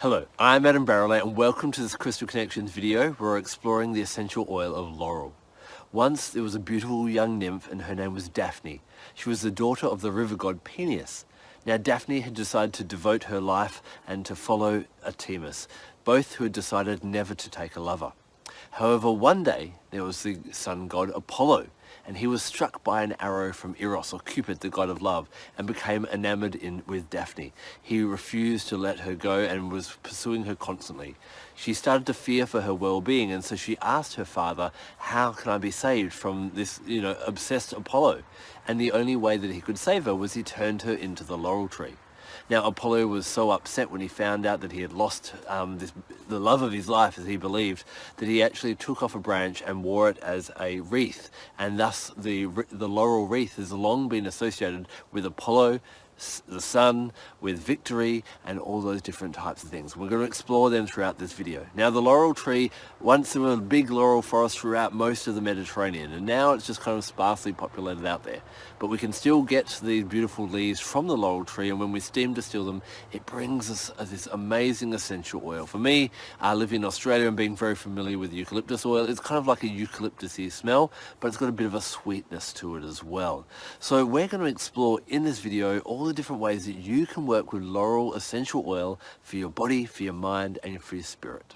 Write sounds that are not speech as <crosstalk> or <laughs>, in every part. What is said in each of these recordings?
Hello, I'm Adam Barralet and welcome to this Crystal Connections video where we're exploring the essential oil of laurel. Once there was a beautiful young nymph and her name was Daphne. She was the daughter of the river god Peneus. Now Daphne had decided to devote her life and to follow Artemis, both who had decided never to take a lover. However, one day there was the sun god Apollo and he was struck by an arrow from Eros, or Cupid, the god of love, and became enamored in, with Daphne. He refused to let her go and was pursuing her constantly. She started to fear for her well-being, and so she asked her father, how can I be saved from this, you know, obsessed Apollo? And the only way that he could save her was he turned her into the laurel tree. Now Apollo was so upset when he found out that he had lost um, this, the love of his life, as he believed, that he actually took off a branch and wore it as a wreath. And thus the, the laurel wreath has long been associated with Apollo, the sun, with victory, and all those different types of things. We're going to explore them throughout this video. Now the laurel tree, once there were big laurel forests throughout most of the Mediterranean, and now it's just kind of sparsely populated out there. But we can still get these beautiful leaves from the laurel tree, and when we steam distill them, it brings us uh, this amazing essential oil. For me, I live in Australia and being very familiar with eucalyptus oil, it's kind of like a eucalyptusy smell, but it's got a bit of a sweetness to it as well. So we're going to explore in this video all the different ways that you can work with laurel essential oil for your body, for your mind, and for your spirit.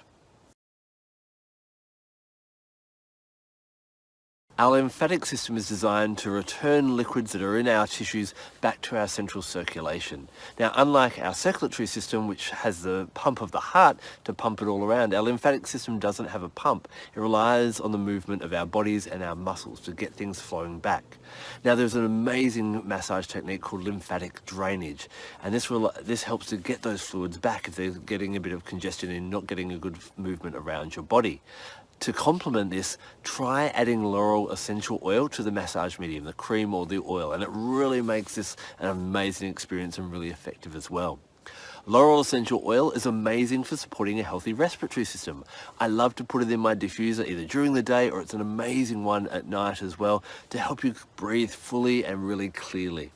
Our lymphatic system is designed to return liquids that are in our tissues back to our central circulation. Now, unlike our circulatory system, which has the pump of the heart to pump it all around, our lymphatic system doesn't have a pump. It relies on the movement of our bodies and our muscles to get things flowing back. Now, there's an amazing massage technique called lymphatic drainage, and this, will, this helps to get those fluids back if they're getting a bit of congestion and not getting a good movement around your body. To complement this, try adding laurel essential oil to the massage medium, the cream or the oil, and it really makes this an amazing experience and really effective as well. Laurel essential oil is amazing for supporting a healthy respiratory system. I love to put it in my diffuser either during the day or it's an amazing one at night as well to help you breathe fully and really clearly.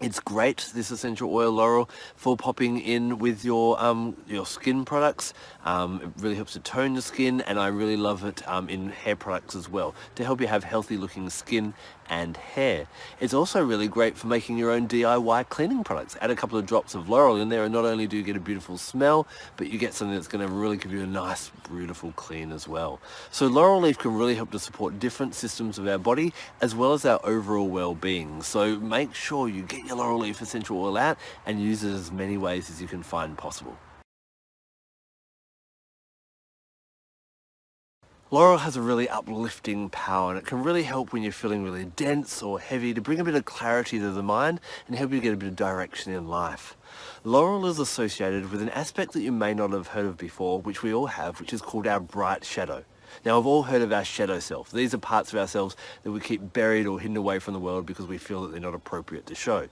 It's great, this essential oil laurel, for popping in with your um, your skin products. Um, it really helps to tone the skin and I really love it um, in hair products as well to help you have healthy looking skin and hair. It's also really great for making your own DIY cleaning products. Add a couple of drops of laurel in there and not only do you get a beautiful smell, but you get something that's going to really give you a nice, beautiful clean as well. So laurel leaf can really help to support different systems of our body as well as our overall well-being. So make sure you get your laurel leaf essential oil out and use it as many ways as you can find possible. Laurel has a really uplifting power and it can really help when you're feeling really dense or heavy to bring a bit of clarity to the mind and help you get a bit of direction in life. Laurel is associated with an aspect that you may not have heard of before, which we all have, which is called our bright shadow. Now, we've all heard of our shadow self. These are parts of ourselves that we keep buried or hidden away from the world because we feel that they're not appropriate to show.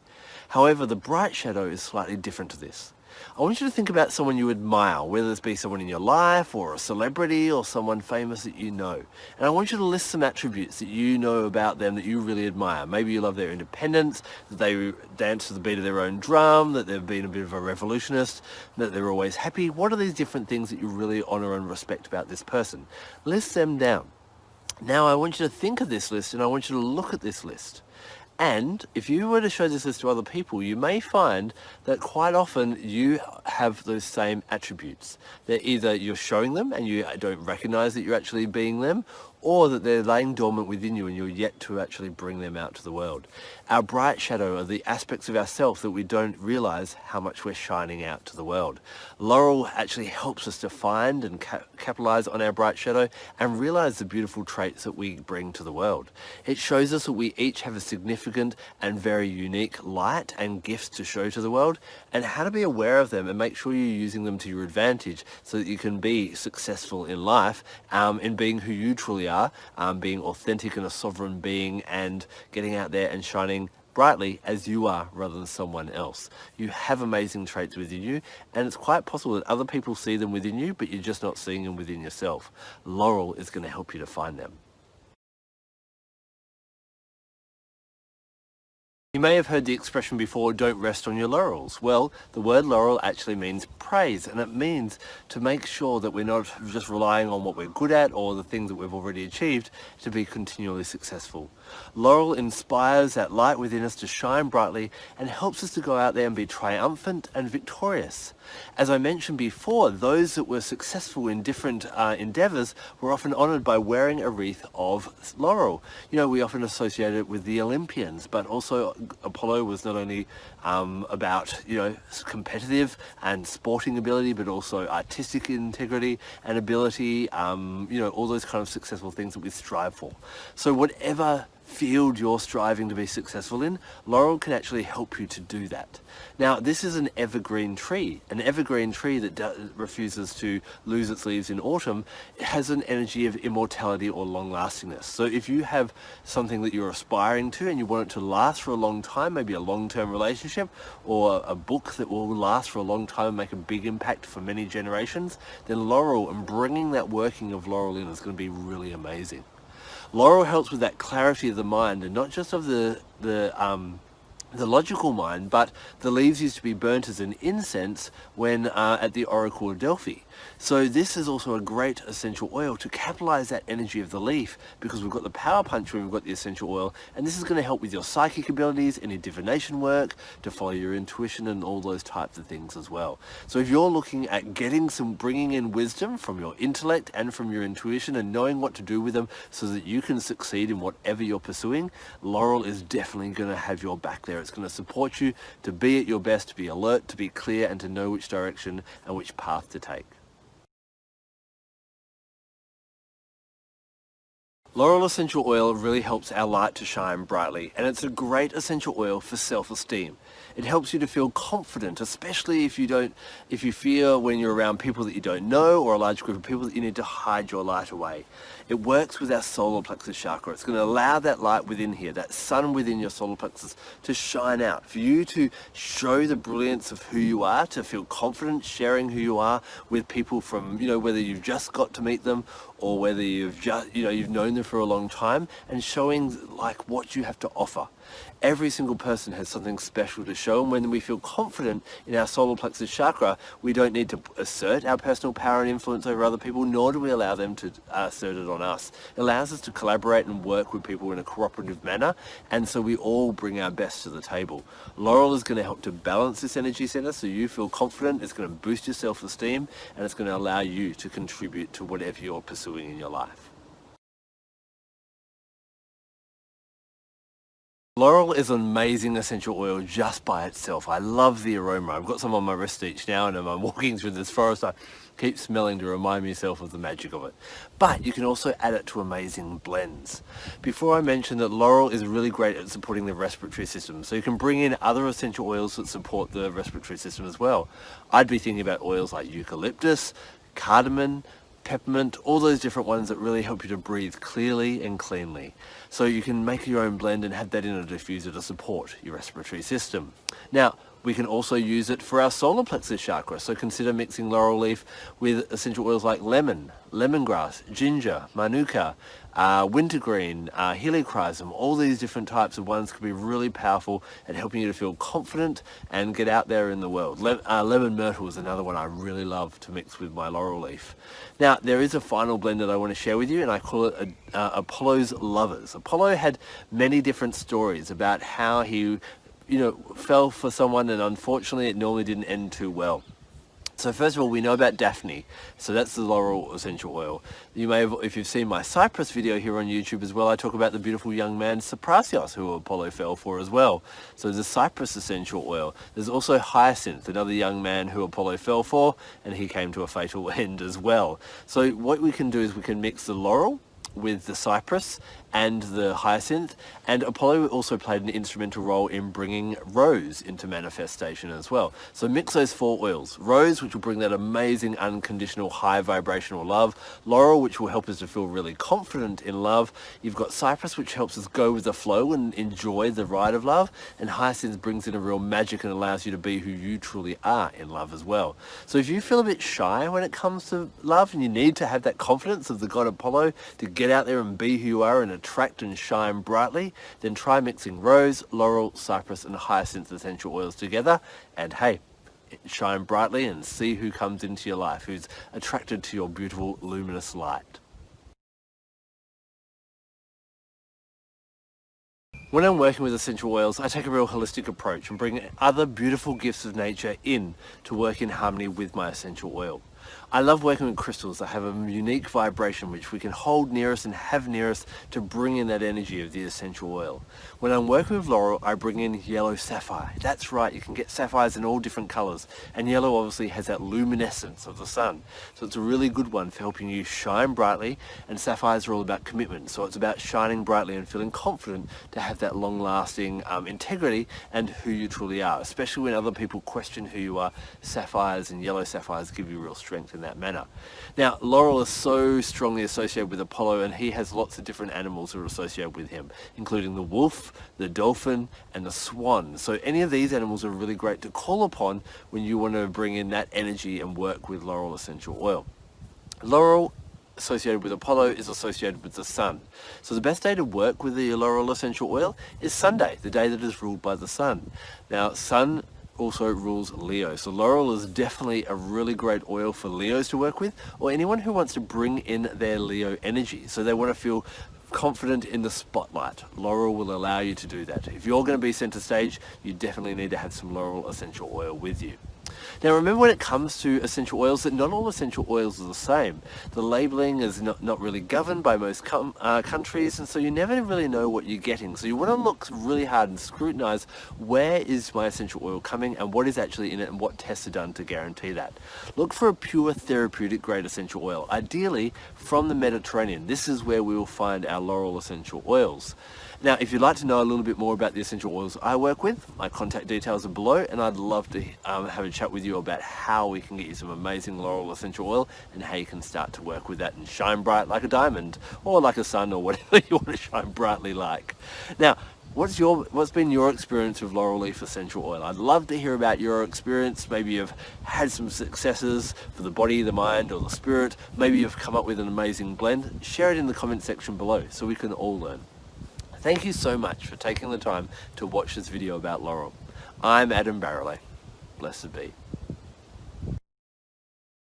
However, the bright shadow is slightly different to this. I want you to think about someone you admire, whether this be someone in your life or a celebrity or someone famous that you know. And I want you to list some attributes that you know about them that you really admire. Maybe you love their independence, that they dance to the beat of their own drum, that they've been a bit of a revolutionist, that they're always happy. What are these different things that you really honor and respect about this person? List them down. Now I want you to think of this list and I want you to look at this list. And if you were to show this list to other people, you may find that quite often you have those same attributes. They're either you're showing them and you don't recognize that you're actually being them, or that they're laying dormant within you and you're yet to actually bring them out to the world. Our bright shadow are the aspects of ourselves that we don't realize how much we're shining out to the world. Laurel actually helps us to find and cap capitalize on our bright shadow and realize the beautiful traits that we bring to the world. It shows us that we each have a significant and very unique light and gifts to show to the world and how to be aware of them and make sure you're using them to your advantage so that you can be successful in life um, in being who you truly are, um, being authentic and a sovereign being and getting out there and shining brightly as you are rather than someone else. You have amazing traits within you and it's quite possible that other people see them within you but you're just not seeing them within yourself. Laurel is going to help you to find them. You may have heard the expression before, don't rest on your laurels. Well, the word laurel actually means praise, and it means to make sure that we're not just relying on what we're good at or the things that we've already achieved to be continually successful. Laurel inspires that light within us to shine brightly and helps us to go out there and be triumphant and victorious. As I mentioned before, those that were successful in different uh, endeavors were often honored by wearing a wreath of laurel. You know, we often associate it with the Olympians, but also Apollo was not only um, about, you know, competitive and sporting ability, but also artistic integrity and ability, um, you know, all those kind of successful things that we strive for. So whatever field you're striving to be successful in, Laurel can actually help you to do that. Now, this is an evergreen tree. An evergreen tree that refuses to lose its leaves in autumn has an energy of immortality or long-lastingness. So if you have something that you're aspiring to and you want it to last for a long time, maybe a long-term relationship or a book that will last for a long time and make a big impact for many generations, then Laurel and bringing that working of Laurel in is going to be really amazing. Laurel helps with that clarity of the mind and not just of the, the um, the logical mind, but the leaves used to be burnt as an incense when uh, at the Oracle of Delphi. So this is also a great essential oil to capitalize that energy of the leaf because we've got the power punch and we've got the essential oil and this is going to help with your psychic abilities, any divination work, to follow your intuition and all those types of things as well. So if you're looking at getting some, bringing in wisdom from your intellect and from your intuition and knowing what to do with them so that you can succeed in whatever you're pursuing, Laurel is definitely going to have your back there. It's going to support you to be at your best, to be alert, to be clear, and to know which direction and which path to take. Laurel essential oil really helps our light to shine brightly and it's a great essential oil for self-esteem. It helps you to feel confident, especially if you don't, if you fear when you're around people that you don't know or a large group of people that you need to hide your light away. It works with our solar plexus chakra. It's going to allow that light within here, that sun within your solar plexus to shine out, for you to show the brilliance of who you are, to feel confident sharing who you are with people from, you know, whether you've just got to meet them or whether you've just, you know, you've known them for a long time and showing like what you have to offer. Every single person has something special to show and when we feel confident in our solar plexus chakra, we don't need to assert our personal power and influence over other people, nor do we allow them to uh, assert it on us. It allows us to collaborate and work with people in a cooperative manner and so we all bring our best to the table. Laurel is going to help to balance this energy center so you feel confident, it's going to boost your self-esteem and it's going to allow you to contribute to whatever you're pursuing in your life. Laurel is an amazing essential oil just by itself. I love the aroma. I've got some on my wrist each now and I'm <laughs> walking through this forest. I keep smelling to remind myself of the magic of it. But you can also add it to amazing blends. Before I mentioned that laurel is really great at supporting the respiratory system. So you can bring in other essential oils that support the respiratory system as well. I'd be thinking about oils like eucalyptus, cardamom, peppermint, all those different ones that really help you to breathe clearly and cleanly. So you can make your own blend and have that in a diffuser to support your respiratory system. Now, we can also use it for our solar plexus chakra, so consider mixing laurel leaf with essential oils like lemon, lemongrass, ginger, manuka, uh, wintergreen, uh, helichrysum, all these different types of ones can be really powerful at helping you to feel confident and get out there in the world. Le uh, lemon myrtle is another one I really love to mix with my laurel leaf. Now, there is a final blend that I want to share with you, and I call it a, uh, Apollo's Lovers. Apollo had many different stories about how he you know, fell for someone and unfortunately it normally didn't end too well. So first of all, we know about Daphne. So that's the laurel essential oil. You may have, if you've seen my cypress video here on YouTube as well, I talk about the beautiful young man Cyparissus who Apollo fell for as well. So there's a cypress essential oil. There's also Hyacinth, another young man who Apollo fell for, and he came to a fatal <laughs> end as well. So what we can do is we can mix the laurel with the cypress and the hyacinth and Apollo also played an instrumental role in bringing rose into manifestation as well. So mix those four oils. Rose which will bring that amazing unconditional high vibrational love. Laurel which will help us to feel really confident in love. You've got cypress which helps us go with the flow and enjoy the ride of love and hyacinth brings in a real magic and allows you to be who you truly are in love as well. So if you feel a bit shy when it comes to love and you need to have that confidence of the god Apollo to get out there and be who you are in and attract and shine brightly, then try mixing rose, laurel, cypress and hyacinth essential oils together and hey, shine brightly and see who comes into your life, who's attracted to your beautiful luminous light. When I'm working with essential oils, I take a real holistic approach and bring other beautiful gifts of nature in to work in harmony with my essential oil. I love working with crystals that have a unique vibration which we can hold near us and have near us to bring in that energy of the essential oil. When I'm working with laurel, I bring in yellow sapphire. That's right, you can get sapphires in all different colors. And yellow obviously has that luminescence of the sun. So it's a really good one for helping you shine brightly. And sapphires are all about commitment. So it's about shining brightly and feeling confident to have that long lasting um, integrity and who you truly are. Especially when other people question who you are, sapphires and yellow sapphires give you real strength in that manner. Now, Laurel is so strongly associated with Apollo and he has lots of different animals that are associated with him, including the wolf, the dolphin, and the swan. So any of these animals are really great to call upon when you want to bring in that energy and work with Laurel essential oil. Laurel associated with Apollo is associated with the sun. So the best day to work with the laurel essential oil is Sunday, the day that is ruled by the sun. Now, sun also rules Leo. So laurel is definitely a really great oil for Leos to work with or anyone who wants to bring in their Leo energy. So they want to feel confident in the spotlight. Laurel will allow you to do that. If you're going to be center stage, you definitely need to have some laurel essential oil with you. Now remember when it comes to essential oils that not all essential oils are the same. The labeling is not, not really governed by most uh, countries and so you never really know what you're getting. So you want to look really hard and scrutinize where is my essential oil coming and what is actually in it and what tests are done to guarantee that. Look for a pure therapeutic grade essential oil, ideally from the Mediterranean. This is where we will find our laurel essential oils. Now, if you'd like to know a little bit more about the essential oils I work with, my contact details are below and I'd love to um, have a chat with you about how we can get you some amazing laurel essential oil and how you can start to work with that and shine bright like a diamond or like a sun or <laughs> whatever you want to shine brightly like. Now, What's your what's been your experience with laurel leaf essential oil? I'd love to hear about your experience. Maybe you've had some successes for the body, the mind, or the spirit. Maybe you've come up with an amazing blend. Share it in the comment section below so we can all learn. Thank you so much for taking the time to watch this video about Laurel. I'm Adam Barralet. Blessed be.